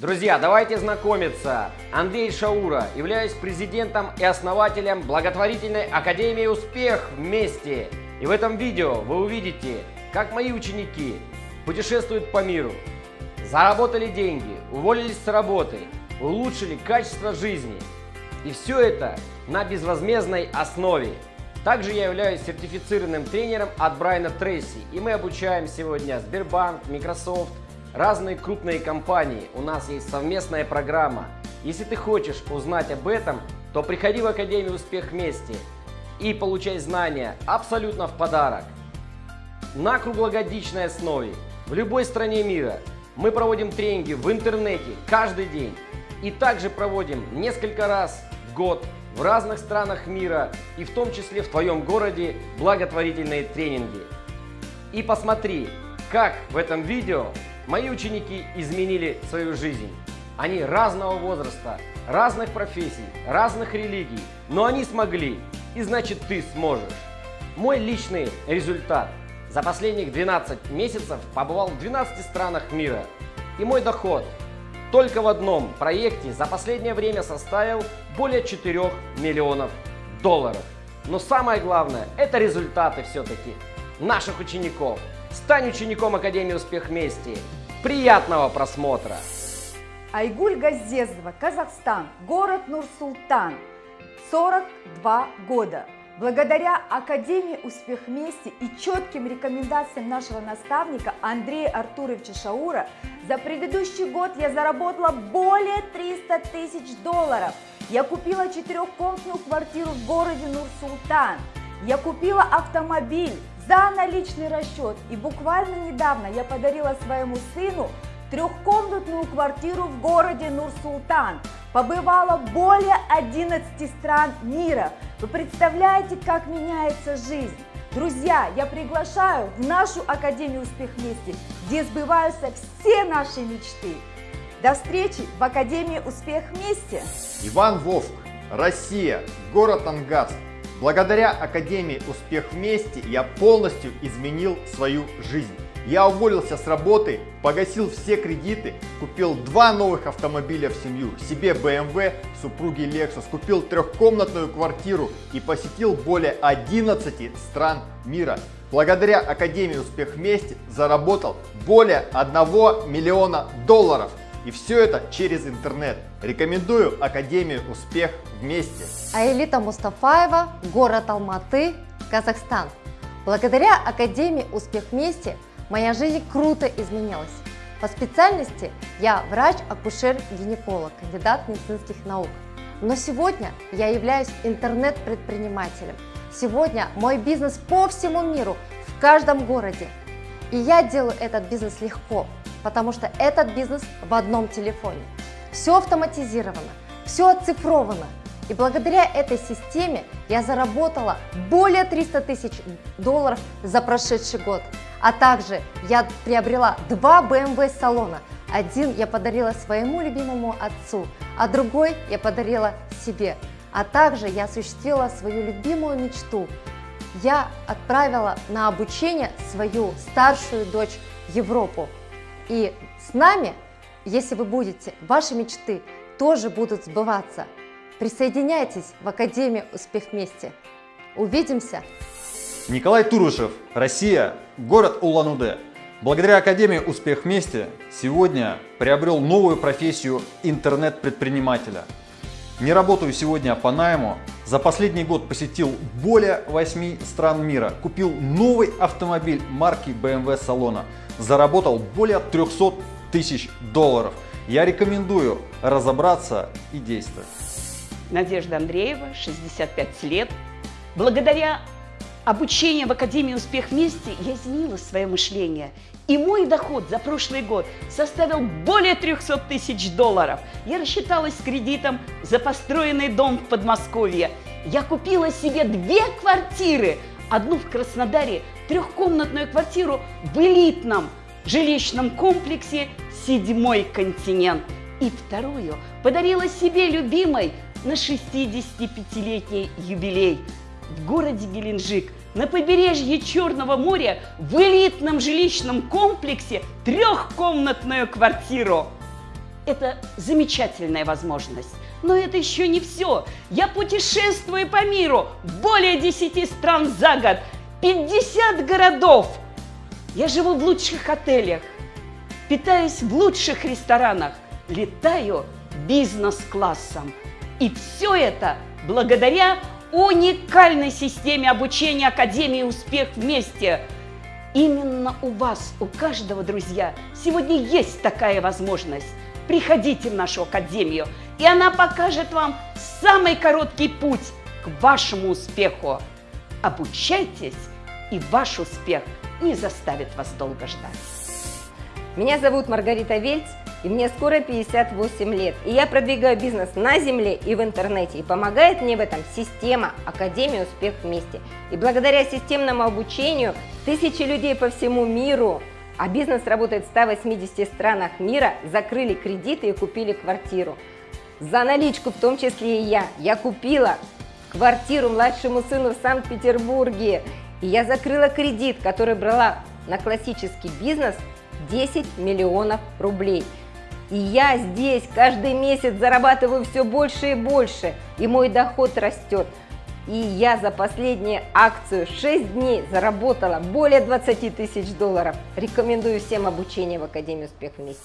Друзья, давайте знакомиться. Андрей Шаура, являюсь президентом и основателем благотворительной Академии «Успех вместе». И в этом видео вы увидите, как мои ученики путешествуют по миру, заработали деньги, уволились с работы, улучшили качество жизни. И все это на безвозмездной основе. Также я являюсь сертифицированным тренером от Брайана Трейси, и мы обучаем сегодня Сбербанк, Microsoft, разные крупные компании. У нас есть совместная программа. Если ты хочешь узнать об этом, то приходи в Академию «Успех вместе» и получай знания абсолютно в подарок. На круглогодичной основе в любой стране мира мы проводим тренинги в интернете каждый день и также проводим несколько раз в год в разных странах мира и в том числе в твоем городе благотворительные тренинги. И посмотри, как в этом видео мои ученики изменили свою жизнь. Они разного возраста, разных профессий, разных религий, но они смогли, и значит ты сможешь. Мой личный результат. За последних 12 месяцев побывал в 12 странах мира. И мой доход только в одном проекте за последнее время составил более 4 миллионов долларов. Но самое главное, это результаты все-таки наших учеников. Стань учеником Академии «Успех вместе». Приятного просмотра! Айгуль Газезова, Казахстан, город Нур-Султан, 42 года. Благодаря Академии «Успех вместе» и четким рекомендациям нашего наставника Андрея Артуровича Шаура за предыдущий год я заработала более 300 тысяч долларов. Я купила четырехкомнатную квартиру в городе Нур-Султан. Я купила автомобиль за наличный расчет. И буквально недавно я подарила своему сыну трехкомнатную квартиру в городе Нур-Султан. Побывала более 11 стран мира. Вы представляете, как меняется жизнь? Друзья, я приглашаю в нашу Академию «Успех вместе», где сбываются все наши мечты. До встречи в Академии «Успех вместе». Иван Вовк, Россия, город Ангарск. Благодаря Академии «Успех вместе» я полностью изменил свою жизнь. Я уволился с работы, погасил все кредиты, купил два новых автомобиля в семью, себе BMW, супруге Lexus, купил трехкомнатную квартиру и посетил более 11 стран мира. Благодаря Академии «Успех вместе» заработал более 1 миллиона долларов. И все это через интернет. Рекомендую Академию «Успех вместе». Аэлита Мустафаева, город Алматы, Казахстан. Благодаря Академии «Успех вместе» моя жизнь круто изменилась. По специальности я врач-акушер-гинеколог, кандидат медицинских наук. Но сегодня я являюсь интернет-предпринимателем. Сегодня мой бизнес по всему миру, в каждом городе. И я делаю этот бизнес легко, потому что этот бизнес в одном телефоне. Все автоматизировано, все оцифровано. И благодаря этой системе я заработала более 300 тысяч долларов за прошедший год. А также я приобрела два BMW салона. Один я подарила своему любимому отцу, а другой я подарила себе. А также я осуществила свою любимую мечту. Я отправила на обучение свою старшую дочь в Европу. И с нами, если вы будете, ваши мечты тоже будут сбываться. Присоединяйтесь в Академию «Успех вместе». Увидимся! Николай Турушев, Россия, город Улан-Удэ. Благодаря Академии «Успех вместе» сегодня приобрел новую профессию интернет-предпринимателя. Не работаю сегодня по найму. За последний год посетил более 8 стран мира. Купил новый автомобиль марки BMW салона. Заработал более 300 тысяч долларов. Я рекомендую разобраться и действовать. Надежда Андреева, 65 лет. Благодаря обучение в Академии «Успех вместе» я изменила свое мышление. И мой доход за прошлый год составил более 300 тысяч долларов. Я рассчиталась с кредитом за построенный дом в Подмосковье. Я купила себе две квартиры. Одну в Краснодаре, трехкомнатную квартиру в элитном жилищном комплексе «Седьмой континент». И вторую подарила себе любимой на 65-летний юбилей – в городе Геленджик на побережье Черного моря в элитном жилищном комплексе трехкомнатную квартиру. Это замечательная возможность. Но это еще не все. Я путешествую по миру, более 10 стран за год, 50 городов. Я живу в лучших отелях, питаюсь в лучших ресторанах, летаю бизнес-классом. И все это благодаря уникальной системе обучения Академии «Успех вместе». Именно у вас, у каждого, друзья, сегодня есть такая возможность. Приходите в нашу Академию, и она покажет вам самый короткий путь к вашему успеху. Обучайтесь, и ваш успех не заставит вас долго ждать. Меня зовут Маргарита Вельц, и мне скоро 58 лет. И я продвигаю бизнес на земле и в интернете. И помогает мне в этом система Академия Успех вместе. И благодаря системному обучению тысячи людей по всему миру, а бизнес работает в 180 странах мира, закрыли кредиты и купили квартиру. За наличку, в том числе и я, я купила квартиру младшему сыну в Санкт-Петербурге. И я закрыла кредит, который брала на классический бизнес 10 миллионов рублей. И я здесь каждый месяц зарабатываю все больше и больше, и мой доход растет. И я за последнюю акцию 6 дней заработала более 20 тысяч долларов. Рекомендую всем обучение в Академии Успех вместе.